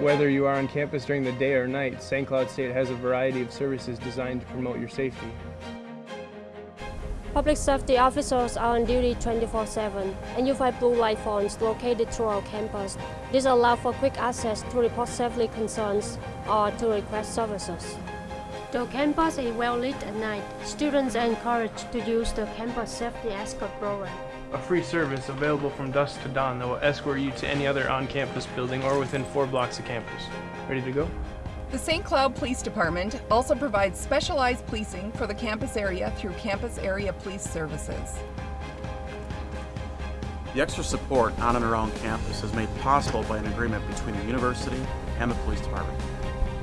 Whether you are on campus during the day or night, St. Cloud State has a variety of services designed to promote your safety. Public safety officers are on duty 24-7 and you find blue light phones located throughout campus. This allows for quick access to report safety concerns or to request services. The campus is well lit at night. Students are encouraged to use the campus safety escort program. A free service available from dusk to dawn that will escort you to any other on-campus building or within four blocks of campus. Ready to go? The St. Cloud Police Department also provides specialized policing for the campus area through Campus Area Police Services. The extra support on and around campus is made possible by an agreement between the university and the police department.